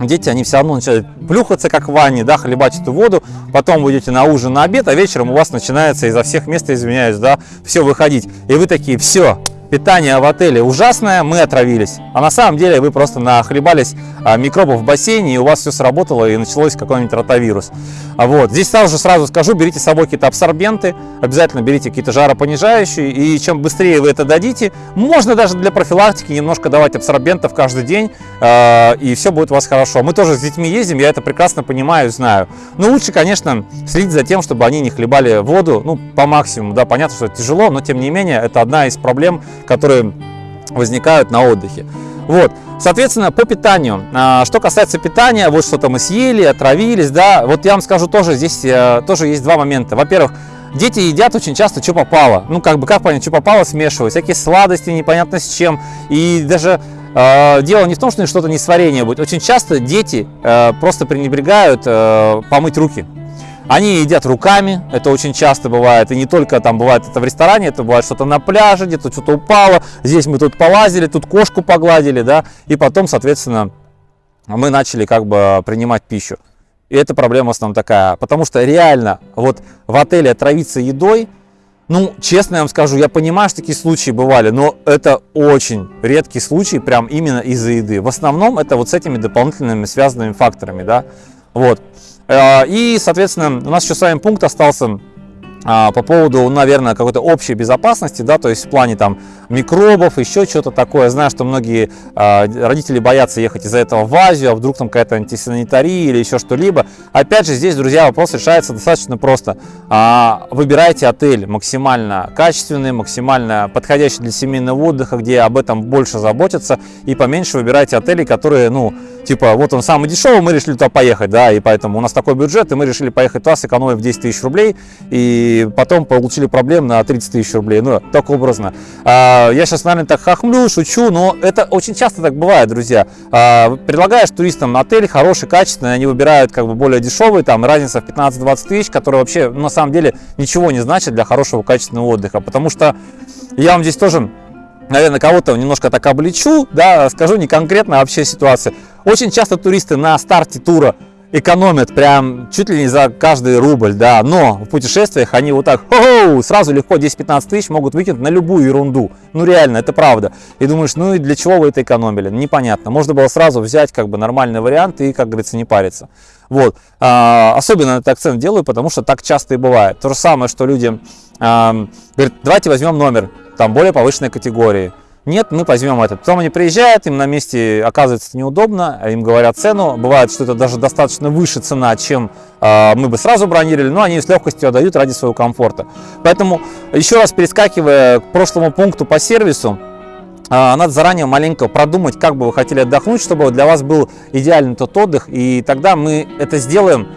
дети, они все равно начинают плюхаться, как в ванне, да, хлебать эту воду, потом вы идете на ужин, на обед, а вечером у вас начинается изо всех мест, извиняюсь, да, все выходить. И вы такие, все, питание в отеле ужасное, мы отравились. А на самом деле вы просто нахлебались а, микробов в бассейне, и у вас все сработало, и началось какой-нибудь ротавирус. А вот. Здесь сразу же сразу скажу, берите с собой какие-то абсорбенты, обязательно берите какие-то жаропонижающие, и чем быстрее вы это дадите, можно даже для профилактики немножко давать абсорбентов каждый день, э, и все будет у вас хорошо. Мы тоже с детьми ездим, я это прекрасно понимаю, знаю. Но лучше, конечно, следить за тем, чтобы они не хлебали воду, ну, по максимуму, да, понятно, что это тяжело, но тем не менее, это одна из проблем, которые возникают на отдыхе. Вот, соответственно, по питанию. А, что касается питания, вот что-то мы съели, отравились, да, вот я вам скажу тоже, здесь э, тоже есть два момента. Во-первых, дети едят очень часто, что попало. Ну, как бы, как понять, что попало, смешивают. Всякие сладости, непонятно с чем. И даже э, дело не в том, что что-то не сварение будет. Очень часто дети э, просто пренебрегают э, помыть руки. Они едят руками, это очень часто бывает, и не только там бывает это в ресторане, это бывает что-то на пляже, где-то что-то упало, здесь мы тут полазили, тут кошку погладили, да, и потом, соответственно, мы начали как бы принимать пищу. И эта проблема в основном такая, потому что реально вот в отеле отравиться едой, ну, честно я вам скажу, я понимаю, что такие случаи бывали, но это очень редкий случай, прям именно из-за еды. В основном это вот с этими дополнительными связанными факторами, да, вот. Э, и, соответственно, у нас еще с вами пункт остался а, по поводу, наверное, какой-то общей безопасности, да, то есть в плане там микробов, еще что-то такое. знаю, что многие а, родители боятся ехать из-за этого в Азию, а вдруг там какая-то антисанитария или еще что-либо. Опять же, здесь, друзья, вопрос решается достаточно просто. А, выбирайте отель максимально качественный, максимально подходящий для семейного отдыха, где об этом больше заботятся, и поменьше выбирайте отели, которые, ну, типа, вот он самый дешевый, мы решили туда поехать, да, и поэтому у нас такой бюджет, и мы решили поехать туда, сэкономив 10 тысяч рублей, и потом получили проблем на 30 тысяч рублей. Ну, так образно. А, я сейчас, наверное, так хохмлю, шучу, но это очень часто так бывает, друзья. А, предлагаешь туристам отель хороший, качественный, они выбирают как бы более дешевый, там разница в 15-20 тысяч, которая вообще на самом деле ничего не значит для хорошего качественного отдыха. Потому что я вам здесь тоже наверное, кого-то немножко так обличу, да, скажу не конкретно, вообще ситуация. Очень часто туристы на старте тура экономят прям чуть ли не за каждый рубль, да, но в путешествиях они вот так сразу легко 10-15 тысяч могут выкинуть на любую ерунду. Ну реально, это правда. И думаешь, ну и для чего вы это экономили? Непонятно. Можно было сразу взять как бы нормальный вариант и, как говорится, не париться. Вот. А, особенно этот акцент делаю, потому что так часто и бывает. То же самое, что люди а, говорят, давайте возьмем номер там более повышенной категории. Нет, мы возьмем этот. Потом они приезжают, им на месте оказывается неудобно, им говорят цену. Бывает, что это даже достаточно выше цена, чем э, мы бы сразу бронировали, но они с легкостью отдают ради своего комфорта. Поэтому, еще раз перескакивая к прошлому пункту по сервису, э, надо заранее маленько продумать, как бы вы хотели отдохнуть, чтобы для вас был идеальный тот отдых, и тогда мы это сделаем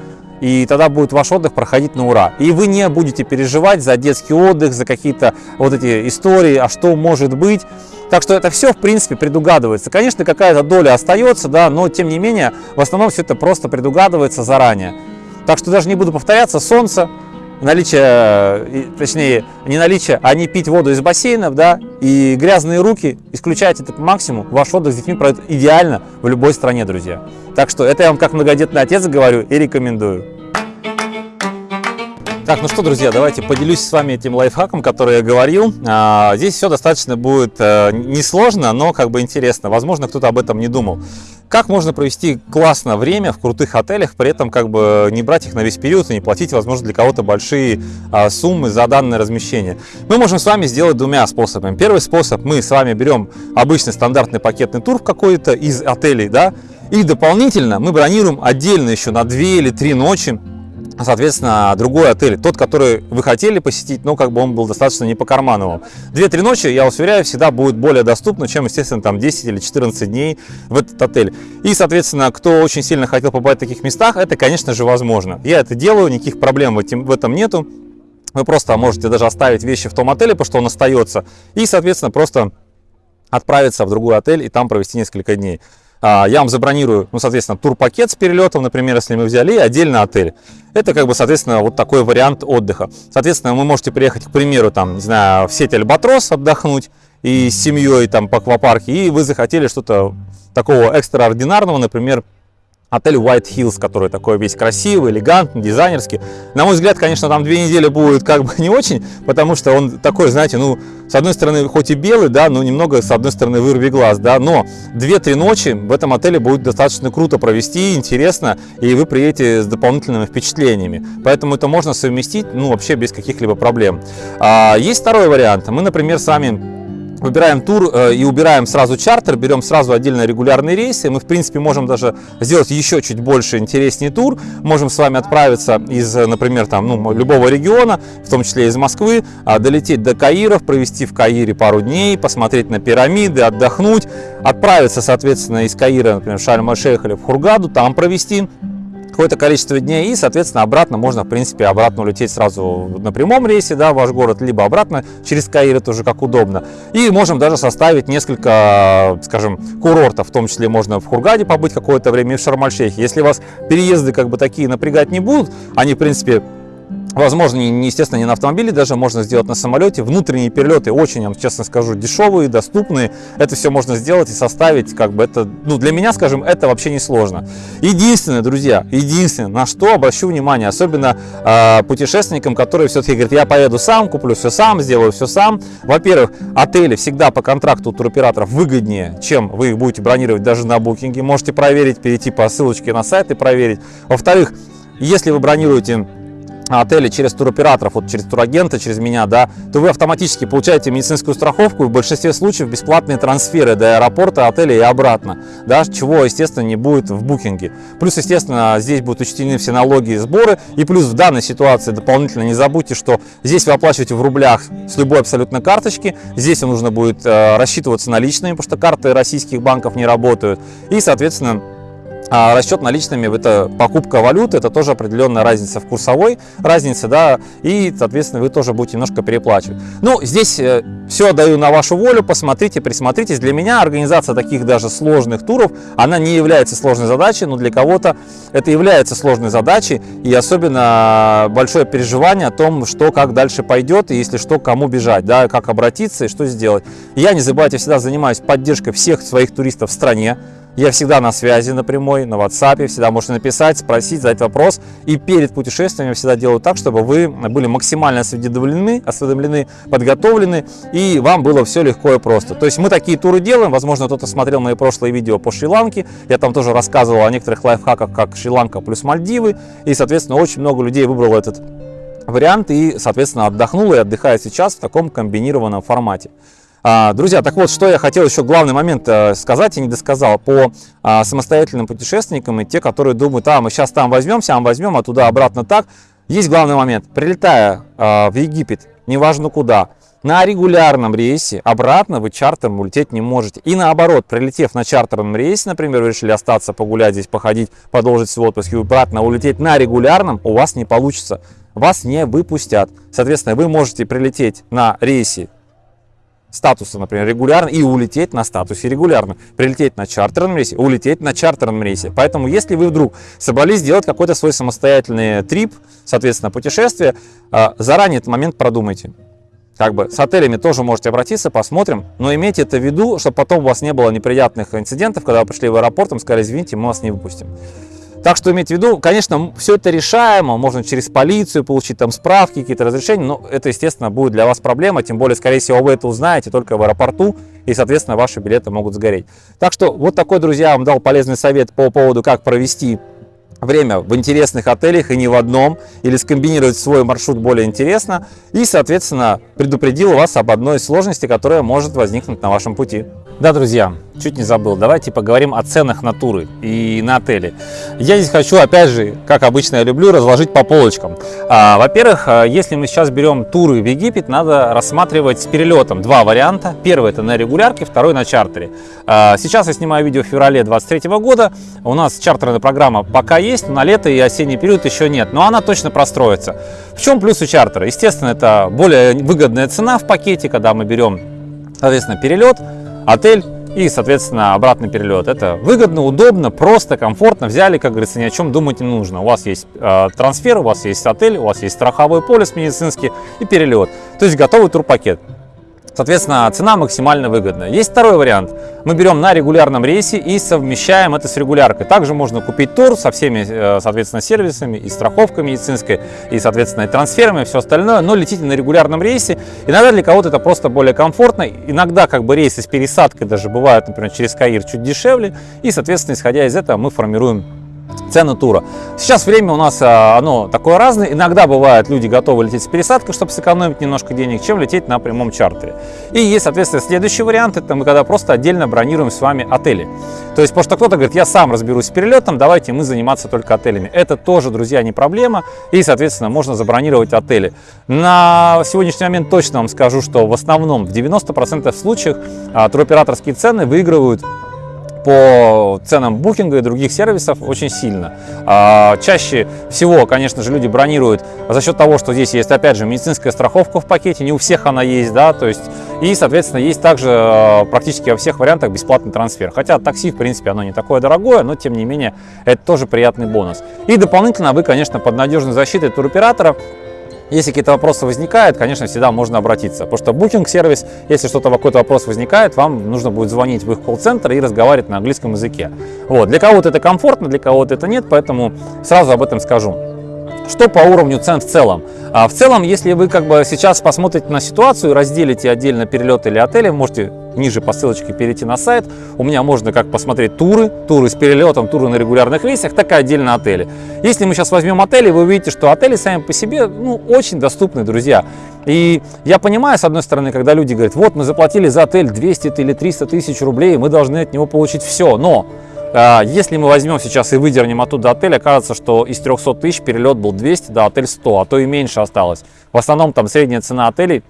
и тогда будет ваш отдых проходить на ура. И вы не будете переживать за детский отдых, за какие-то вот эти истории, а что может быть. Так что это все, в принципе, предугадывается. Конечно, какая-то доля остается, да, но тем не менее, в основном все это просто предугадывается заранее. Так что даже не буду повторяться, солнце, наличие, точнее, не наличие, а не пить воду из бассейнов, да, и грязные руки, исключайте это по максимуму, ваш отдых с детьми пройдет идеально в любой стране, друзья. Так что это я вам как многодетный отец говорю и рекомендую. Так, ну что, друзья, давайте поделюсь с вами этим лайфхаком, который я говорил. А, здесь все достаточно будет а, несложно, но как бы интересно. Возможно, кто-то об этом не думал. Как можно провести классно время в крутых отелях, при этом как бы не брать их на весь период и не платить, возможно, для кого-то большие а, суммы за данное размещение? Мы можем с вами сделать двумя способами. Первый способ, мы с вами берем обычный стандартный пакетный тур в какой-то из отелей, да, и дополнительно мы бронируем отдельно еще на 2 или 3 ночи соответственно, другой отель, тот, который вы хотели посетить, но как бы он был достаточно не по карману вам. Две-три ночи, я вас уверяю, всегда будет более доступно, чем, естественно, там 10 или 14 дней в этот отель. И, соответственно, кто очень сильно хотел побывать в таких местах, это, конечно же, возможно. Я это делаю, никаких проблем в этом нету. Вы просто можете даже оставить вещи в том отеле, потому что он остается, и, соответственно, просто отправиться в другой отель и там провести несколько дней. А, я вам забронирую, ну, соответственно, турпакет с перелетом, например, если мы взяли, и отдельно отель. Это, как бы, соответственно, вот такой вариант отдыха. Соответственно, вы можете приехать, к примеру, там, не знаю, в сеть Альбатрос отдохнуть и с семьей там по аквапарке, и вы захотели что-то такого экстраординарного, например, отель White Hills, который такой весь красивый, элегантный, дизайнерский. На мой взгляд, конечно, там две недели будет как бы не очень, потому что он такой, знаете, ну, с одной стороны, хоть и белый, да, но немного, с одной стороны, вырви глаз, да, но две-три ночи в этом отеле будет достаточно круто провести, интересно, и вы приедете с дополнительными впечатлениями. Поэтому это можно совместить, ну, вообще без каких-либо проблем. А, есть второй вариант. Мы, например, с вами выбираем тур э, и убираем сразу чартер, берем сразу отдельно регулярные рейсы. Мы, в принципе, можем даже сделать еще чуть больше интереснее тур. Можем с вами отправиться из, например, там, ну, любого региона, в том числе из Москвы, а, долететь до Каиров, провести в Каире пару дней, посмотреть на пирамиды, отдохнуть, отправиться, соответственно, из Каира, например, в Шарм-Аль-Шейх или в Хургаду, там провести какое-то количество дней, и, соответственно, обратно можно, в принципе, обратно улететь сразу на прямом рейсе, да, в ваш город, либо обратно через Каир, это уже как удобно. И можем даже составить несколько, скажем, курортов, в том числе можно в Хургаде побыть какое-то время и в Шарм-Аль-Шейхе. Если вас переезды как бы такие напрягать не будут, они, в принципе, Возможно, не, естественно, не на автомобиле, даже можно сделать на самолете. Внутренние перелеты очень, я вам честно скажу, дешевые, доступные. Это все можно сделать и составить, как бы это, ну, для меня, скажем, это вообще не сложно. Единственное, друзья, единственное, на что обращу внимание, особенно э, путешественникам, которые все-таки говорят, я поеду сам, куплю все сам, сделаю все сам. Во-первых, отели всегда по контракту туроператоров выгоднее, чем вы их будете бронировать даже на букинге. Можете проверить, перейти по ссылочке на сайт и проверить. Во-вторых, если вы бронируете отели через туроператоров, вот через турагента, через меня, да, то вы автоматически получаете медицинскую страховку и в большинстве случаев бесплатные трансферы до аэропорта, отеля и обратно, да, чего, естественно, не будет в букинге. Плюс, естественно, здесь будут учтены все налоги и сборы, и плюс в данной ситуации дополнительно не забудьте, что здесь вы оплачиваете в рублях с любой абсолютно карточки, здесь нужно будет э, рассчитываться наличными, потому что карты российских банков не работают, и, соответственно, а расчет наличными – это покупка валюты, это тоже определенная разница в курсовой разнице, да, и, соответственно, вы тоже будете немножко переплачивать. Ну, здесь э, все даю на вашу волю, посмотрите, присмотритесь. Для меня организация таких даже сложных туров, она не является сложной задачей, но для кого-то это является сложной задачей, и особенно большое переживание о том, что как дальше пойдет, и если что, кому бежать, да, как обратиться и что сделать. Я, не забывайте, всегда занимаюсь поддержкой всех своих туристов в стране, я всегда на связи напрямую, на WhatsApp, всегда можете написать, спросить, задать вопрос. И перед путешествием я всегда делаю так, чтобы вы были максимально осведомлены, осведомлены, подготовлены, и вам было все легко и просто. То есть мы такие туры делаем, возможно, кто-то смотрел мои прошлые видео по Шри-Ланке, я там тоже рассказывал о некоторых лайфхаках, как Шри-Ланка плюс Мальдивы, и, соответственно, очень много людей выбрало этот вариант и, соответственно, отдохнуло и отдыхает сейчас в таком комбинированном формате. А, друзья, так вот, что я хотел еще главный момент э, сказать и не досказал по а, самостоятельным путешественникам и те, которые думают, а, мы сейчас там возьмем, сам возьмем, а туда обратно так. Есть главный момент. Прилетая а, в Египет, неважно куда, на регулярном рейсе обратно вы чартером улететь не можете. И наоборот, прилетев на чартерном рейсе, например, вы решили остаться, погулять здесь, походить, продолжить свой отпуск и обратно улететь на регулярном, у вас не получится. Вас не выпустят. Соответственно, вы можете прилететь на рейсе статуса, например, регулярно и улететь на статусе регулярно. Прилететь на чартерном рейсе, улететь на чартерном рейсе. Поэтому, если вы вдруг собрались сделать какой-то свой самостоятельный трип, соответственно, путешествие, а, заранее этот момент продумайте. Как бы с отелями тоже можете обратиться, посмотрим, но имейте это в виду, чтобы потом у вас не было неприятных инцидентов, когда вы пришли в аэропорт, и сказали, извините, мы вас не выпустим. Так что имейте в виду, конечно, все это решаемо, можно через полицию получить там справки, какие-то разрешения, но это, естественно, будет для вас проблема, тем более, скорее всего, вы это узнаете только в аэропорту, и, соответственно, ваши билеты могут сгореть. Так что вот такой, друзья, вам дал полезный совет по поводу, как провести время в интересных отелях и не в одном, или скомбинировать свой маршрут более интересно, и, соответственно, предупредил вас об одной сложности, которая может возникнуть на вашем пути. Да, друзья, чуть не забыл, давайте поговорим о ценах на туры и на отели. Я здесь хочу, опять же, как обычно я люблю, разложить по полочкам. А, Во-первых, а, если мы сейчас берем туры в Египет, надо рассматривать с перелетом два варианта. Первый это на регулярке, второй на чартере. А, сейчас я снимаю видео в феврале 2023 года. У нас чартерная программа пока есть, но на лето и осенний период еще нет, но она точно простроится. В чем плюс у чартера? Естественно, это более выгодная цена в пакете, когда мы берем, соответственно, перелет, отель и, соответственно, обратный перелет. Это выгодно, удобно, просто, комфортно. Взяли, как говорится, ни о чем думать не нужно. У вас есть э, трансфер, у вас есть отель, у вас есть страховой полис медицинский и перелет. То есть готовый турпакет. Соответственно, цена максимально выгодная. Есть второй вариант. Мы берем на регулярном рейсе и совмещаем это с регуляркой. Также можно купить тур со всеми, э, соответственно, сервисами, и страховкой медицинской, и, соответственно, и трансферами, и все остальное, но летите на регулярном рейсе. Иногда для кого-то это просто более комфортно. Иногда как бы рейсы с пересадкой даже бывают, например, через Каир чуть дешевле. И, соответственно, исходя из этого, мы формируем цены тура. Сейчас время у нас а, оно такое разное. Иногда бывает, люди готовы лететь с пересадкой, чтобы сэкономить немножко денег, чем лететь на прямом чартере. И есть, соответственно, следующий вариант, это мы когда просто отдельно бронируем с вами отели. То есть, потому что кто-то говорит, я сам разберусь с перелетом, давайте мы заниматься только отелями. Это тоже, друзья, не проблема. И, соответственно, можно забронировать отели. На сегодняшний момент точно вам скажу, что в основном в 90% случаев а, туроператорские цены выигрывают по ценам букинга и других сервисов очень сильно. А, чаще всего, конечно же, люди бронируют за счет того, что здесь есть, опять же, медицинская страховка в пакете, не у всех она есть, да, то есть, и, соответственно, есть также а, практически во всех вариантах бесплатный трансфер. Хотя такси, в принципе, оно не такое дорогое, но, тем не менее, это тоже приятный бонус. И дополнительно вы, конечно, под надежной защитой туроператора если какие-то вопросы возникают, конечно, всегда можно обратиться. Потому что Booking-сервис, если что-то какой-то вопрос возникает, вам нужно будет звонить в их колл-центр и разговаривать на английском языке. Вот. Для кого-то это комфортно, для кого-то это нет, поэтому сразу об этом скажу. Что по уровню цен в целом? А в целом, если вы как бы сейчас посмотрите на ситуацию, разделите отдельно перелеты или отели, можете ниже по ссылочке перейти на сайт. У меня можно как посмотреть туры, туры с перелетом, туры на регулярных рейсах, так и отдельно отели. Если мы сейчас возьмем отели, вы увидите, что отели сами по себе ну, очень доступны, друзья. И я понимаю, с одной стороны, когда люди говорят, вот мы заплатили за отель 200 или 300 тысяч рублей, мы должны от него получить все. Но если мы возьмем сейчас и выдернем оттуда отель, окажется, что из 300 тысяч перелет был 200, да, отель 100, а то и меньше осталось. В основном там средняя цена отелей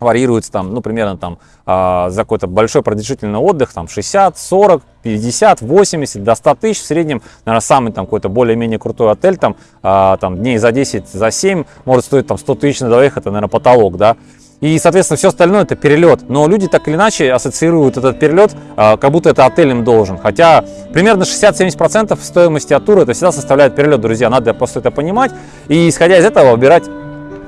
варьируется там, ну, примерно там э, за какой-то большой продолжительный отдых, там 60, 40, 50, 80, до 100 тысяч в среднем, наверное, самый там какой-то более-менее крутой отель, там, э, там дней за 10, за 7 может стоить там 100 тысяч на двоих, это, наверное, потолок, да, и, соответственно, все остальное это перелет. Но люди так или иначе ассоциируют этот перелет, а, как будто это отель им должен. Хотя примерно 60-70% стоимости от тура это всегда составляет перелет, друзья. Надо просто это понимать. И исходя из этого выбирать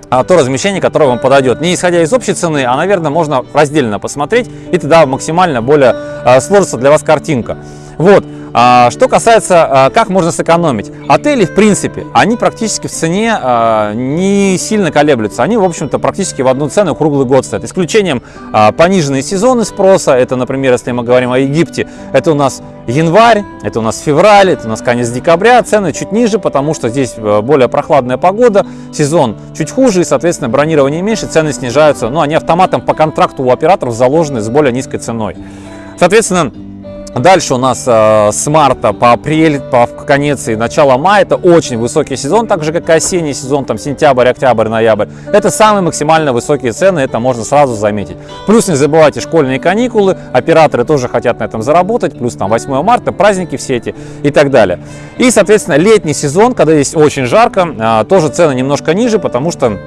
а, то размещение, которое вам подойдет. Не исходя из общей цены, а, наверное, можно раздельно посмотреть, и тогда максимально более а, сложится для вас картинка. Вот. А, что касается, а, как можно сэкономить. Отели, в принципе, они практически в цене а, не сильно колеблются. Они, в общем-то, практически в одну цену круглый год стоят. Исключением пониженные сезоны спроса. Это, например, если мы говорим о Египте, это у нас январь, это у нас февраль, это у нас конец декабря. Цены чуть ниже, потому что здесь более прохладная погода, сезон чуть хуже, и, соответственно, бронирование меньше, цены снижаются. Но они автоматом по контракту у операторов заложены с более низкой ценой. Соответственно, Дальше у нас э, с марта по апрель, по конец и начало мая это очень высокий сезон, так же как и осенний сезон, там сентябрь, октябрь, ноябрь. Это самые максимально высокие цены, это можно сразу заметить. Плюс не забывайте школьные каникулы, операторы тоже хотят на этом заработать, плюс там 8 марта, праздники все эти и так далее. И, соответственно, летний сезон, когда здесь очень жарко, э, тоже цены немножко ниже, потому что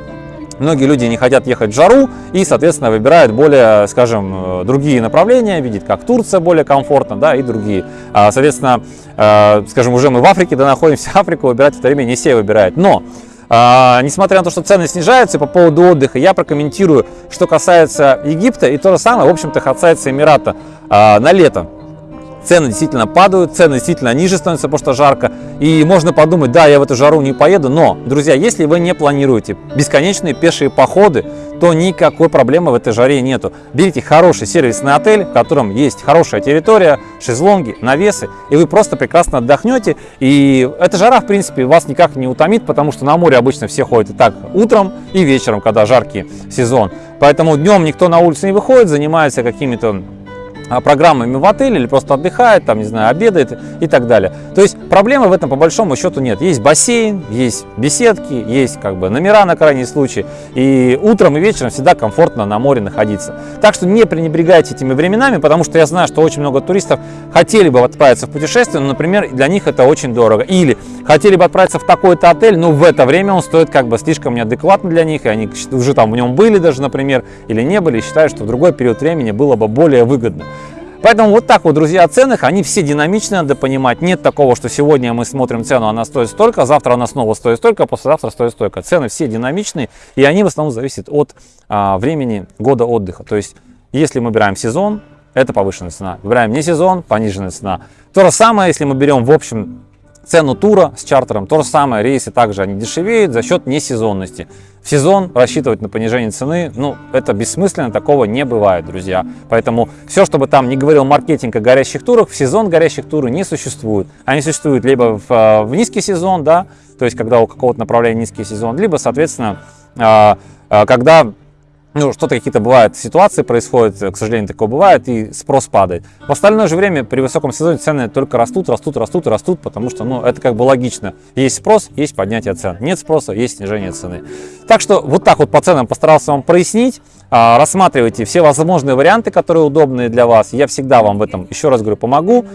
Многие люди не хотят ехать в жару и, соответственно, выбирают более, скажем, э, другие направления, видят, как Турция более комфортно, да, и другие. А, соответственно, э, скажем, уже мы в Африке, да, находимся, Африку выбирать в это время не все выбирают. Но а, несмотря на то, что цены снижаются по поводу отдыха, я прокомментирую, что касается Египта, и то же самое, в общем-то, касается Эмирата а, на лето цены действительно падают, цены действительно ниже становятся, потому что жарко. И можно подумать, да, я в эту жару не поеду, но, друзья, если вы не планируете бесконечные пешие походы, то никакой проблемы в этой жаре нету. Берите хороший сервисный отель, в котором есть хорошая территория, шезлонги, навесы, и вы просто прекрасно отдохнете. И эта жара, в принципе, вас никак не утомит, потому что на море обычно все ходят и так утром, и вечером, когда жаркий сезон. Поэтому днем никто на улицу не выходит, занимается какими-то программами в отеле или просто отдыхает, там, не знаю, обедает и так далее. То есть проблемы в этом по большому счету нет. Есть бассейн, есть беседки, есть как бы номера на крайний случай. И утром и вечером всегда комфортно на море находиться. Так что не пренебрегайте этими временами, потому что я знаю, что очень много туристов хотели бы отправиться в путешествие, но, например, для них это очень дорого. Или хотели бы отправиться в такой-то отель, но в это время он стоит как бы слишком неадекватно для них, и они уже там в нем были даже, например, или не были, и считают, что в другой период времени было бы более выгодно. Поэтому вот так вот, друзья, о ценах, они все динамичны, надо понимать. Нет такого, что сегодня мы смотрим цену, она стоит столько, завтра она снова стоит столько, послезавтра стоит столько. Цены все динамичные, и они в основном зависят от а, времени года отдыха. То есть, если мы выбираем сезон, это повышенная цена. Выбираем не сезон, пониженная цена. То же самое, если мы берем в общем цену тура с чартером. То же самое, рейсы также они дешевеют за счет несезонности. В сезон рассчитывать на понижение цены, ну, это бессмысленно, такого не бывает, друзья. Поэтому все, чтобы там не говорил маркетинг о горящих турах, в сезон горящих туры не существует. Они существуют либо в, э, в низкий сезон, да, то есть когда у какого-то направления низкий сезон, либо, соответственно, э, э, когда ну, что-то какие-то бывают ситуации происходят, к сожалению, такое бывает, и спрос падает. В остальное же время при высоком сезоне цены только растут, растут, растут растут, потому что, ну, это как бы логично. Есть спрос, есть поднятие цен. Нет спроса, есть снижение цены. Так что вот так вот по ценам постарался вам прояснить. А, рассматривайте все возможные варианты, которые удобные для вас. Я всегда вам в этом, еще раз говорю, помогу.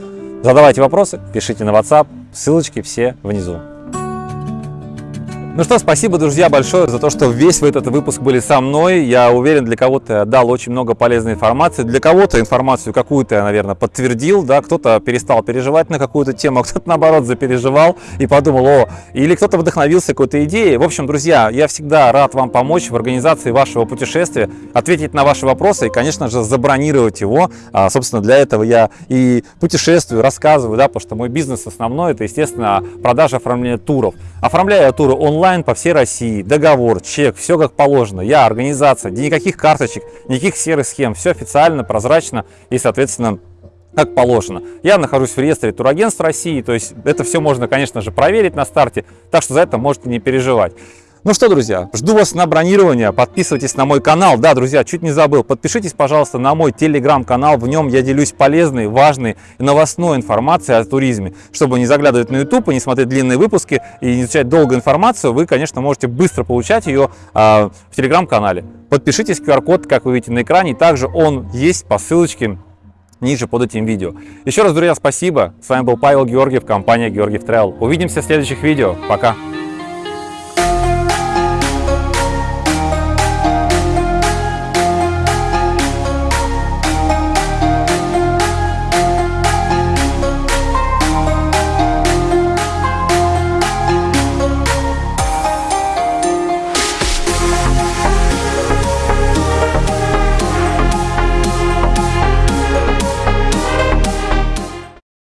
Задавайте вопросы, пишите на WhatsApp, ссылочки все внизу. Ну что, спасибо, друзья, большое за то, что весь этот выпуск были со мной. Я уверен, для кого-то дал очень много полезной информации. Для кого-то информацию какую-то я, наверное, подтвердил, да, кто-то перестал переживать на какую-то тему, а кто-то, наоборот, запереживал и подумал, о, или кто-то вдохновился какой-то идеей. В общем, друзья, я всегда рад вам помочь в организации вашего путешествия, ответить на ваши вопросы и, конечно же, забронировать его. А, собственно, для этого я и путешествую, рассказываю, да, потому что мой бизнес основной, это, естественно, продажа, оформление туров. Оформляю туры онлайн, онлайн по всей России, договор, чек, все как положено. Я организация, никаких карточек, никаких серых схем, все официально, прозрачно и, соответственно, как положено. Я нахожусь в реестре турагентств России, то есть это все можно, конечно же, проверить на старте, так что за это можете не переживать. Ну что, друзья, жду вас на бронирование, подписывайтесь на мой канал. Да, друзья, чуть не забыл, подпишитесь, пожалуйста, на мой телеграм-канал. В нем я делюсь полезной, важной и новостной информацией о туризме. Чтобы не заглядывать на YouTube и не смотреть длинные выпуски и не изучать долгую информацию, вы, конечно, можете быстро получать ее а, в телеграм-канале. Подпишитесь, QR-код, как вы видите на экране, также он есть по ссылочке ниже под этим видео. Еще раз, друзья, спасибо. С вами был Павел Георгиев, компания Георгиев Travel. Увидимся в следующих видео. Пока!